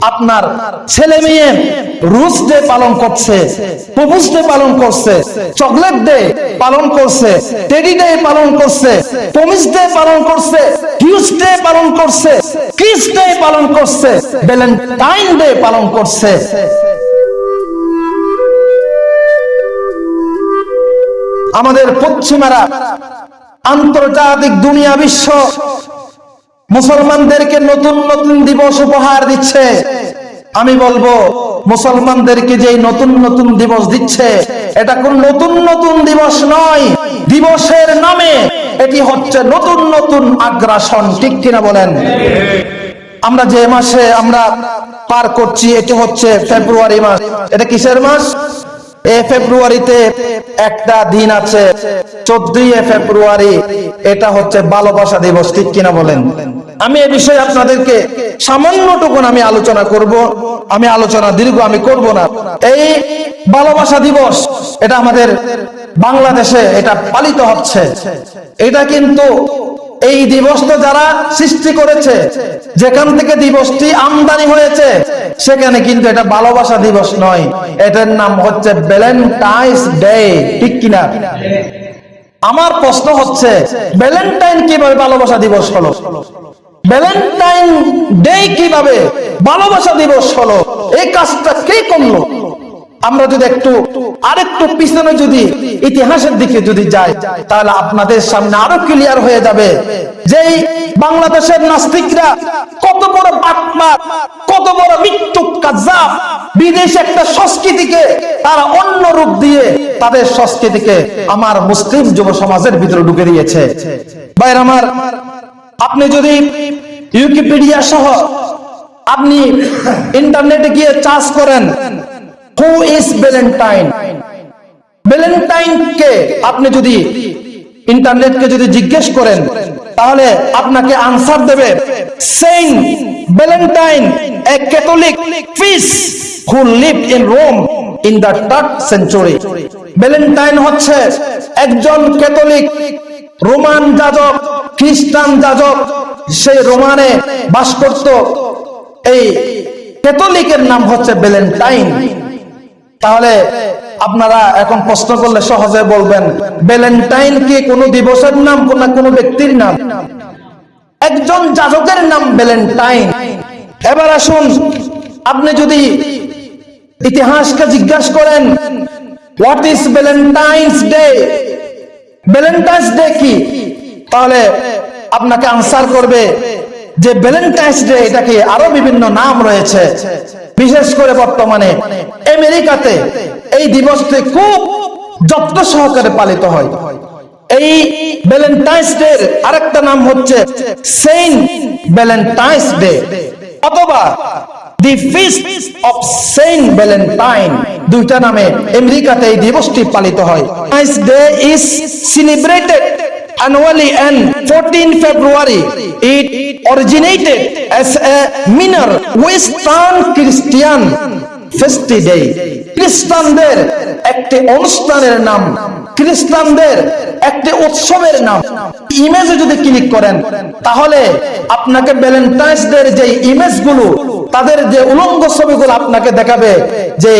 আপনার ছেলে মেয়ে রুশ ডে পালন করছে প্রপুজ ডে পালন করছে, চকলেট ডে পালন করছে, টেডি ডে পালন করছে প্রমিস ডে পালন করছে পালন করছে, কিস ডে পালন করছে, ভ্যালেন্টাইন ডে পালন করছে। আমাদের পশ্চিমারা আন্তর্জাতিক দুনিয়া বিশ্ব মুসলমানদেরকে নতুন নতুন দিবস উপহার দিচ্ছে। আমি বলব, মুসলমানদেরকে যে নতুন নতুন দিবস দিচ্ছে, এটা কোন নতুন নতুন দিবস নয়। দিবসের নামে এটি হচ্ছে নতুন নতুন আগ্রাসন। ঠিক কিনা বলেন? আমরা যে মাসে আমরা পার করছি, এটি হচ্ছে ফেব্রুয়ারি মাস। এটা কিসের মাস? ফেব্রুয়ারিতে একটা দিন আছে, চোদ্দই ফেব্রুয়ারি, এটা হচ্ছে ভালোবাসা দিবস, ঠিক কিনা বলেন? আমি এ বিষয়ে আপনাদেরকে সামান্যটুকুন আমি আলোচনা করব, আমি আলোচনা দীর্ঘ, আমি করব না। এই ভালোবাসা দিবস, এটা আমাদের বাংলাদেশে এটা পালিত হচ্ছে। এটা কিন্তু এই দিবসটা যারা সৃষ্টি করেছে, যেখান থেকে দিবসটি আমদানি হয়েছে, সেখানে কিন্তু এটা ভালোবাসা দিবস নয়। এটার নাম হচ্ছে ভ্যালেন্টাইন্স ডে ঠিক কিনা? আমার প্রশ্ন হচ্ছে ভ্যালেন্টাইন কীভাবে ভালোবাসা দিবস হলো? ভ্যালেন্টাইন ডে কীভাবে ভালোবাসা দিবস হলো? এই কাজটা কে করল? আমরা যদি একটু, আরেকটু পিছনে যদি ইতিহাসের দিকে যদি যাই, তাহলে আপনাদের সামনে আরও ক্লিয়ার হয়ে যাবে যে বাংলাদেশের নাস্তিকরা কত বড় বাটমার, কত বড় মৃত্যু কাজাব বিদেশ একটা সংস্কৃতিকে তারা অন্য রূপ দিয়ে তাদের সংস্কৃতিকে আমার মুসলিম যুব সমাজের ভিতরে ঢুকে দিয়েছে। বাইর আমার, আপনি যদি ইউকিপিডিয়া সহ আপনি ইন্টারনেটে গিয়ে চার্জ করেন হু ইজ ভ্যালেন্টাইন ভ্যালেন্টাইন কে আপনি যদি ইন্টারনেটকে যদি জিজ্ঞেস করেন, তাহলে আপনাকে আনসার দেবে saint Valentine a Catholic feast who live in Rome in the third century Valentine হচ্ছে একজন ক্যাথলিক রোমান যাজক খ্রিস্টান যাজক সেই রোমানে বাস করত। এই ক্যাথলিকের নাম হচ্ছে ভ্যালেন্টাইন তাহলে আপনারা এখন প্রশ্ন করলে সহজে বলবেন ভ্যালেন্টাইন কি কোনো দিবসের নাম কোন কোনো ব্যক্তির নাম? একজন যাজকের নাম ভ্যালেন্টাইন এবার আসুন, আপনি যদি ইতিহাসকে জিজ্ঞাসা করেন what is Valentine's Day Valentine's Day কি? তাহলে আপনাকে আনসার করবে যে ভ্যালেন্টাইন্স ডে এটাকে আরও বিভিন্ন নাম রয়েছে। বিশেষ করে বর্তমানে আমেরিকাতে এই দিবসটি খুব যত্ন সহকারে পালিত হয়। এই ভ্যালেন্টাইন্স ডে আরেকটা নাম হচ্ছে সেন্ট ভ্যালেন্টাইন্স ডে অথবা the feast of saint Valentine দুইটা নামে আমেরিকাতে এই দিবসটি পালিত হয়। Day is celebrated annually and 14 February, it originated as a minor western Christian ফেস্টি খ্রিস্টানদের একটি অনুষ্ঠানের নাম খ্রিস্টানদের একটি উৎসবের নাম। ইমেজে যদি ক্লিক করেন, তাহলে আপনাকে ভ্যালেন্টাইন্স ডে যে ইমেজগুলো তাদের যে উলঙ্গ ছবিগুলো আপনাকে দেখাবে, যে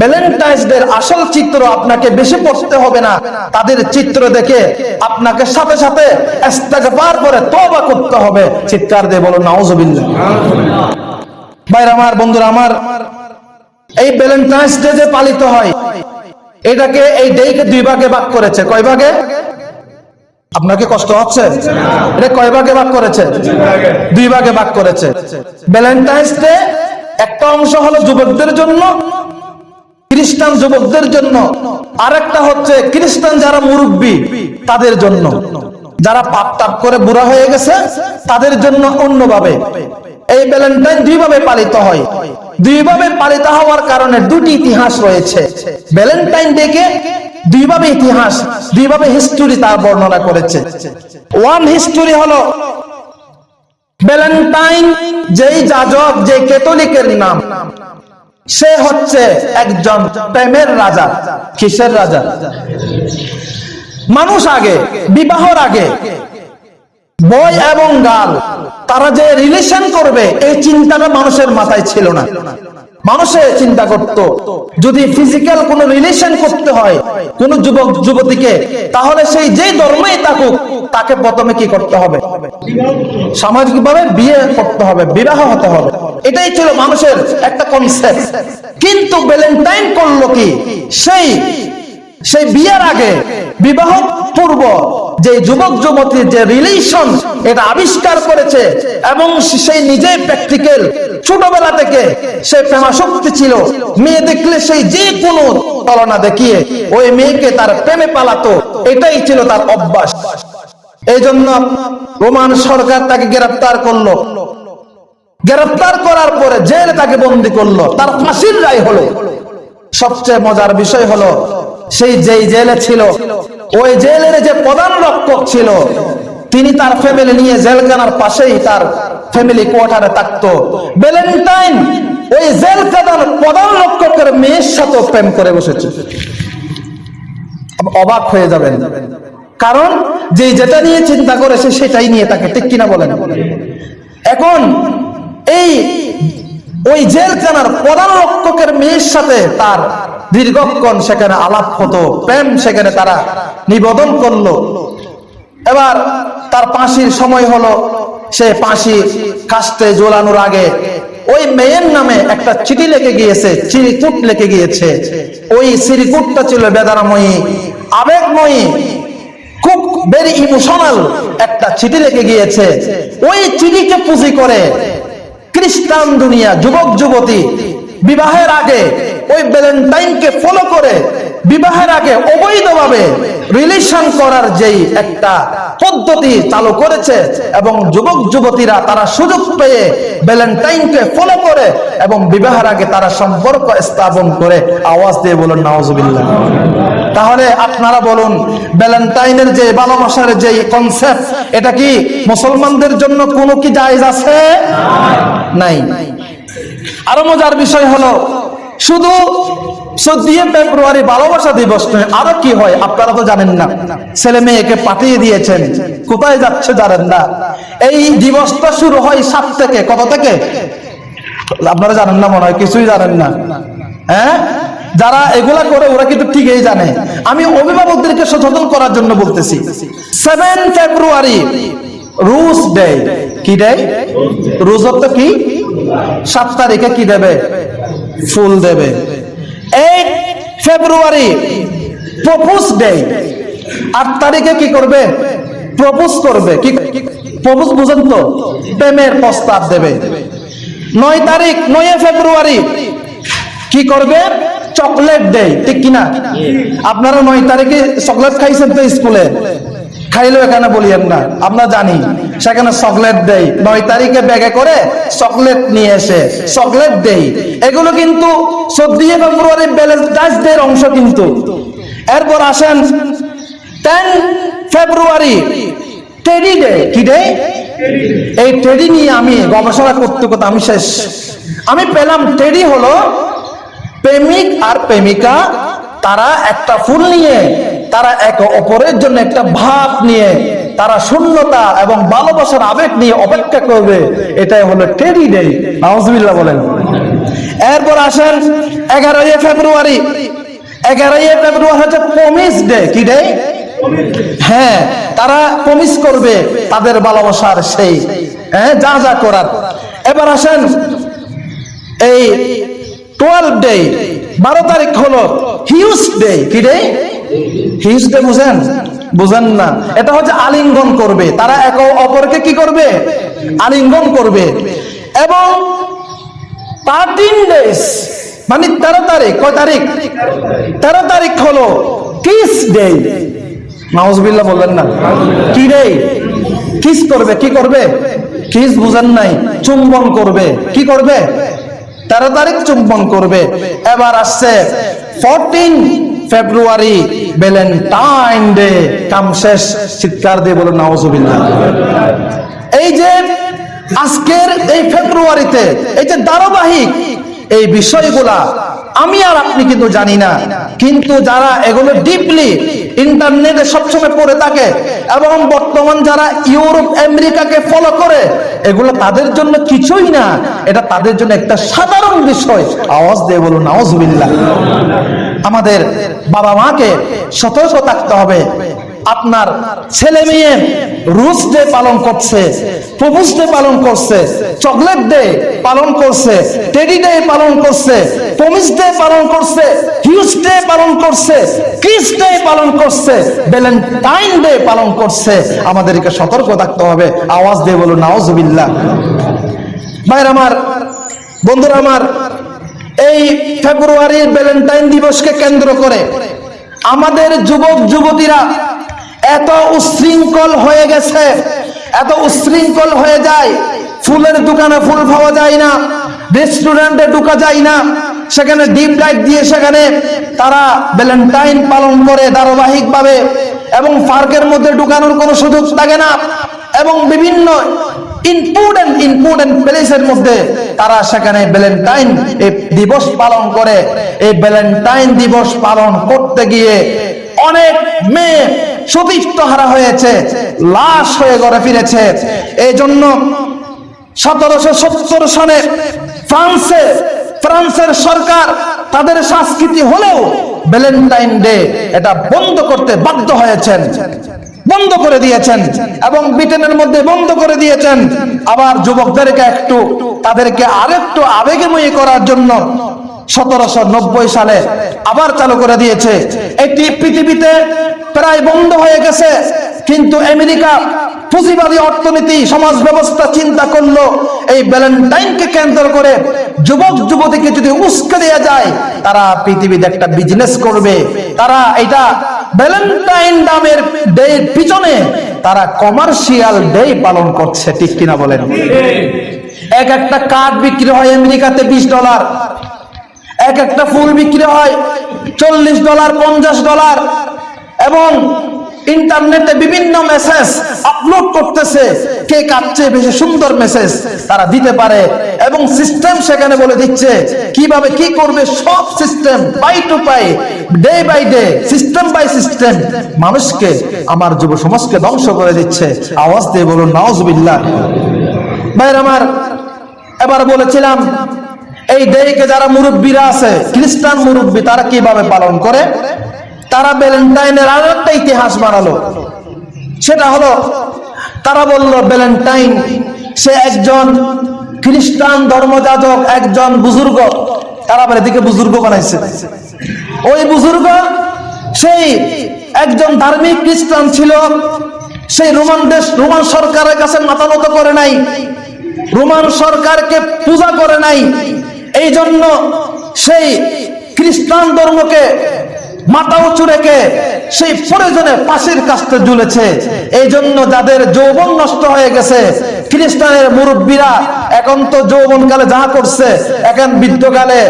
ভ্যালেন্টাইন্স ডে আসল চিত্র আপনাকে বেশি পড়তে হবে না, তাদের চিত্র দেখে আপনাকে সাথে সাথে ইস্তেগফার করে তওবা করতে হবে। চিৎকার দিয়ে বলুন, নাউজুবিল্লাহ। ভাইরা আমার, বন্ধুরা আমার, এই ভ্যালেন্টাইন্স ডে যে পালিত হয়, এটাকে এই ডেকে দুই ভাগে ভাগ করেছে। কয় ভাগে? আপনার কি কষ্ট হচ্ছে? এটা কয় ভাগে ভাগ করেছে? দুই ভাগে ভাগ করেছে। ভ্যালেন্টাইন্স ডে একটা অংশ হলো যুবকদের জন্য, খ্রিস্টান যুবকদের জন্য। আরেকটা হচ্ছে খ্রিস্টান যারা মুরব্বী, তাদের জন্য। যারা পাপ তাপ করে বুড়া হয়ে গেছে, তাদের জন্য অন্যভাবে। এই ভ্যালেন্টাইন দুইভাবে পালিত হয়। দুইভাবে পালিত হওয়ার কারণে দুটি ইতিহাস রয়েছে। ভ্যালেন্টাইন ডেকে দুইভাবে ইতিহাস, দুইভাবে হিস্টোরি তার বর্ণনা করেছে। ওয়ান হিস্টোরি হলো ভ্যালেন্টাইন যেই যাজক, যে ক্যাথলিকের নাম। সে হচ্ছে একজন প্রেমের রাজা। কিসের রাজা? মানুষ আগে, বিবাহর আগে। বয় এবং গাল, তারা যে রিলেশন করবে, এই চিন্তাটা মানুষের মাথায় ছিল না। মানুষে চিন্তা করত, যদি ফিজিক্যাল কোন রিলেশন করতে হয় কোন যুবক, যুবতীকে, তাহলে সেই যে ধর্মেই থাকুক, তাকে প্রথমে কি করতে হবে? সামাজিকভাবে বিয়ে করতে হবে, বিবাহ হতে হবে। এটাই ছিল মানুষের একটা কনসেপ্ট কিন্তু ভ্যালেন্টাইন করল কি? সেই সেই বিয়ের আগে বিবাহ পূর্ব যে যুবক যুবতীর যে রিলেশন এটা আবিষ্কার করেছে এবং সেই নিজেই প্র্যাকটিক্যাল ছোটবেলা থেকে সে প্রেমাসক্তি ছিল। মেয়ে দেখলে সেই যে কোনো তলনা দেখিয়ে ওই মেয়েকে তার প্রেমে পালাতো, এটাই ছিল তার অভ্যাস। এই জন্য রোমান সরকার তাকে গ্রেফতার করল। গ্রেফতার করার পরে জেলে তাকে বন্দি করল। তার ফাঁসির রায় হলো। সবচেয়ে মজার বিষয় হলো সেই যেই জেলে ছিল, ওই জেলের যে প্রধান রক্ষক ছিল, তিনি তার ফ্যামিলি নিয়ে জেলখানার পাশেই তার ফ্যামিলি কোয়ার্টারে থাকতো। ভ্যালেন্টাইন ওই জেলখানার প্রধান রক্ষকের মেয়ের সাথে প্রেম করে বসেছে। অবাক হয়ে যাবেন। কারণ যে যেটা নিয়ে চিন্তা করেছে সেটাই নিয়ে তাকে ঠিক কিনা বলেন। এখন এই ওই জেলখানার প্রধান রক্ষকের মেয়ের সাথে তার দীর্ঘক্ষণ সেখানে আলাপ হতো, প্রেম সেখানে তারা নিবেদন করল। এবার তার ফাঁসির সময় হলো, সে ফাঁসি কাস্তে জোলানোর আগে ওই মেয়ের নামে একটা চিঠি লেগে গিয়েছে, চিরিকুট লেগে গিয়েছে। ওই চিরিকুটটা ছিল বেদারাময়ী আবেগময়ী, খুব ভেরি ইমোশনাল একটা চিঠি লেগে গিয়েছে। ওই চিঠিকে পুঁজি করে খ্রিস্টান দুনিয়া, যুবক, যুবতী, বিবাহের আগে ওই ভ্যালেন্টাইনকে ফলো করে, বিবাহের আগে অবৈধভাবে রিলেশন করার যেই একটা পদ্ধতি চালু করেছে এবং যুবক, যুবতীরা তারা সুযোগ পেয়ে ভ্যালেন্টাইনকে ফলো করে এবং বিবাহের আগে তারা সম্পর্ক স্থাপন করে আওয়াজ দিয়ে বলুন নওয়াজবিল্লাহ তাহলে আপনারা বলুন ভ্যালেন্টাইনের যে ভালোবাসার যে কনসেপ্ট এটা কি মুসলমানদের জন্য কোনো কি জায়েজ আছে? নাই। আরও মজার বিষয় হলো শুধু চোদ্দই ফেব্রুয়ারি ভালোবাসা দিবস নয়, আরও কি হয় আপনারা তো জানেন না। ছেলে মেয়েকে পাঠিয়ে দিয়েছেন, কোথায় যাচ্ছে জানেন না। এই দিবসটা শুরু হয় সাত থেকে, কত থেকে? আপনারা জানেন না, মনে হয় কিছুই জানেন না। হ্যাঁ? যারা এগুলা করে, ওরা কিন্তু ঠিকই জানে। আমি অভিভাবকদেরকে সচেতন করার জন্য বলতেছি। সেভেন ফেব্রুয়ারি রুশ ডে কি ডে রুজ অর্থ কি? সাত তারিখে কি দেবে? ফুল দেবে। Eight February propose day. আট তারিখে কি করবে? প্রপোজ করবে। কি প্রপোজ বুঝেন তো? প্রেমের প্রস্তাব দেবে। নয় তারিখ, নয় ফেব্রুয়ারি কি করবে? Chocolate day. ঠিক কিনা? আপনারা নয় তারিখে চকলেট খাইছেন তো স্কুলে। খাইলেও এখানে বলিয়েন না। আমরা জানি, সেখানে চকলেট দেই। নয় তারিখে ব্যাগে করে চকলেট নিয়ে এসে চকলেট দেই। এগুলো কিন্তু চোদ্দই ফেব্রুয়ারি ব্যালেন্টাইন্স ডে অংশ কিন্তু। এরপর আসেন টেন ফেব্রুয়ারি টেডি ডে কি ডে এই টেডি নিয়ে আমি গবেষণা করতে করতে আমি শেষ। আমি পেলাম টেডি হলো প্রেমিক আর প্রেমিকা, তারা একটা ফুল নিয়ে তারা এক অপরের জন্য একটা ভাব নিয়ে, তারা শূন্যতা এবং ভালোবাসার আবেগ নিয়ে অপেক্ষা করবে। এটাই হলো টেডি ডে নাউজুবিল্লাহ বলেন। এরপর আসেন এগারোই ফেব্রুয়ারি। এগারোই ফেব্রুয়ারি হচ্ছে প্রমিস ডে কি ডে হ্যাঁ তারা প্রমিস করবে তাদের ভালোবাসার সেই হ্যাঁ যা যা করার। এবার আসেন এই টুয়েলভ ডে বারো তারিখ হলো হিউজ ডে কি ডে হিউজ ডে বুঝেন? বুঝেন না। এটা হচ্ছে আলিঙ্গন করবে। তারা এক অপরকে কি করবে? আলিঙ্গন করবে। এবং থার্টিন ডেজ মানে তেরো তারিখ, কয় তারিখ? তেরো তারিখ হলো কিস ডে। নাউজবিল্লাহ বললেন না। কি রে কিস করবে, কি করবে? কিস বুঝেন নাই। চুম্বন করবে। কি করবে? তেরো তারিখ চুম্বন করবে। এবার আসছে ফোরটিন ফেব্রুয়ারি, ভ্যালেন্টাইন ডে, কাম শেষ, চিৎকার দিয়ে বলুন নাউজুবিল্লাহ এই যে আজকের এই ফেব্রুয়ারিতে, এই যে ধারাবাহিক এই বিষয়গুলা, আমি আর আপনি কিন্তু জানি না, কিন্তু যারা এগুলো ডিপলি ইন্টারনেটে সবসময় পড়ে থাকে এবং বর্তমান যারা ইউরোপ, আমেরিকাকে ফলো করে, এগুলো তাদের জন্য কিছুই না, এটা তাদের জন্য একটা সাধারণ বিষয়। আওয়াজ দিয়ে বলুন আওয়াজবিল্লাহ আমাদের বাবা মাকে সতর্ক থাকতে হবে। আপনার ছেলে মেয়ে রুস ডে পালন করছে প্রপুস ডে পালন করছে, চকলেট ডে পালন করছে, টেডি ডে পালন করছে প্রমিস ডে পালন করছে, হিউজ ডে পালন করছে ক্রিস ডে পালন করছে, ভ্যালেন্টাইন ডে পালন করছে। আমাদেরকে সতর্ক থাকতে হবে। আওয়াজ দিয়ে বলুন, নাওজবিল্লাহ। ভাইর আমার, বন্ধুরা আমার এই ফেব্রুয়ারির ভ্যালেন্টাইন দিবসকে কেন্দ্র করে আমাদের যুবক, যুবতীরা এত উশৃঙ্খল হয়ে গেছে, এত উশৃঙ্খল হয়ে যায়। ফুলের দোকানে ফুল পাওয়া যায় না রেস্টুরেন্টে ঢুকা যায় না, সেখানে ডিপ লাইট দিয়ে সেখানে তারা ভ্যালেন্টাইন পালন করে ধারাবাহিকভাবে। এবং পার্কের মধ্যে ঢুকানোর কোনো সুযোগ থাকে না। এবং বিভিন্ন ইম্পর্টেন্ট ইম্পর্টেন্ট প্লেসের মধ্যে তারা সেখানে ভ্যালেন্টাইন দিবস পালন করে। এই ভ্যালেন্টাইন দিবস পালন করতে গিয়ে অনেক মেয়ে সতীর্থ হারা হয়েছে, লাশ হয়ে ঘরে ফিরেছে। এই জন্য সতেরোশো সত্তর সনে ফ্রান্সে, ফ্রান্সের সরকার তাদের সংস্কৃতি হলেও ভ্যালেন্টাইন ডে এটা বন্ধ করতে বাধ্য হয়েছেন। বন্ধ করে দিয়েছেন এবং ব্রিটেনের মধ্যে বন্ধ করে দিয়েছেন। আবার যুবকদেরকে একটু, তাদেরকে আরেকটু আবেগময়ী করার জন্য সতেরোশো নব্বই সালে আবার চালু করে দিয়েছে। এটি পৃথিবীতে প্রায় বন্ধ হয়ে গেছে, কিন্তু আমেরিকা পুঁজিবাদী অর্থনীতি, সমাজ ব্যবস্থা চিন্তা করল। এই ভ্যালেন্টাইনকে কেন্দ্র করে যুবক, যুবতীকে যদি উস্কে দেওয়া যায়, তারা পৃথিবীতে একটা বিজনেস করবে। তারা এটা ভ্যালেন্টাইন নামের ডে পিছনে তারা কমার্শিয়াল ডে পালন করছে, ঠিক কিনা বলেন? এক একটা কার্ড বিক্রি হয় আমেরিকাতে বিশ ডলার। এক একটা ফুল বিক্রি হয় চল্লিশ ডলার, পঞ্চাশ ডলার। এবং ইন্টারনেটে বিভিন্ন মেসেজ আপলোড করতেছে। কে কাটছে বেশি সুন্দর মেসেজ তারা দিতে পারে এবং সিস্টেম সেখানে বলে দিচ্ছে কীভাবে কি করবে সব system by to by day by day system by system মানুষকে, আমার যুব সমাজকে ধ্বংস করে দিচ্ছে। আওয়াজ দিয়ে বলুন নওয়াজবিল্লাহ ভাইর আমার, এবার বলেছিলাম, এই ডেকে যারা মুরব্বীরা আছে, খ্রিস্টান মুরব্বী, তারা কীভাবে পালন করে? তারা ভ্যালেন্টাইনের আর একটা ইতিহাস বানালো। সেটা হলো, তারা বলল ভ্যালেন্টাইন সে একজন খ্রিস্টান ধর্মযাজক, একজন বুজুর্গ। তারা আবার এদিকে বুজুর্গ বানাইছে। ওই বুজুর্গ সেই একজন ধার্মিক খ্রিস্টান ছিল। সেই রোমান দেশ, রোমান সরকারের কাছে মাথা নত করে নাই। রোমান সরকারকে পূজা করে নাই। এই জন্য সেই খ্রিস্টান ধর্মকে মাথা উঁচু রেখে সেই প্রয়োজনে পাশের কাছতে ঝুলেছে। এই জন্য যাদের যৌবন নষ্ট হয়ে গেছে, খ্রিস্টানের মুরব্বীরা এখন তো যৌবনকালে যা করছে এখন বৃদ্ধকালে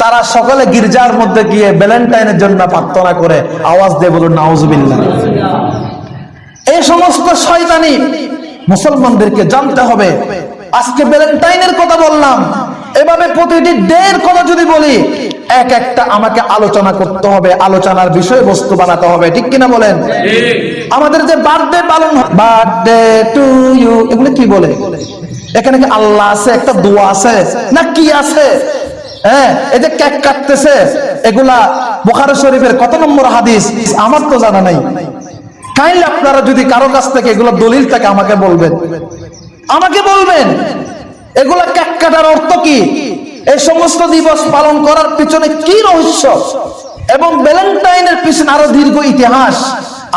তারা সকালে গির্জার মধ্যে গিয়ে ভ্যালেন্টাইনের জন্য প্রার্থনা করে। আওয়াজ দিয়ে বলুন, নাউজবিল্লাহ। এই সমস্ত শয়তানি মুসলমানদেরকে জানতে হবে। আজকে ভ্যালেন্টাইনের কথা বললাম। এভাবে প্রতিটি ডের কথা যদি বলি এক একটা আমাকে আলোচনা করতে হবে আলোচনার বিষয়বস্তু বানাতে হবে ঠিক কিনা বলেন? আমাদের যে বার্থডে পালন বার্থডে টু ইউ এগুলো কি বলে? এখানে কি আল্লাহ আছে একটা দোয়া আছে না কি আছে? হ্যাঁ এই যে কেক কাটতেছে এগুলা বোখারে শরীফের কত নম্বর হাদিস? আমার তো জানা নাই। কাইন্ডলি আপনারা যদি কারও কাছ থেকে এগুলো দলিল থাকে আমাকে বলবেন। আমাকে বলবেন। এগুলা কেক কাটার অর্থ কি? এই সমস্ত দিবস পালন করার পিছনে কি রহস্য? এবং ভ্যালেন্টাইনের পিছনে আরও দীর্ঘ ইতিহাস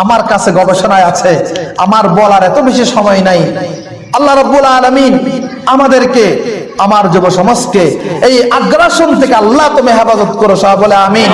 আমার কাছে গবেষণায় আছে। আমার বলার এত বেশি সময় নাই। আল্লাহ রব্বুল আলমিন আমাদেরকে, আমার যুব সমাজকে এই আগ্রাসন থেকে আল্লাহ তুমি হেফাজত করো সব বলে আমিন।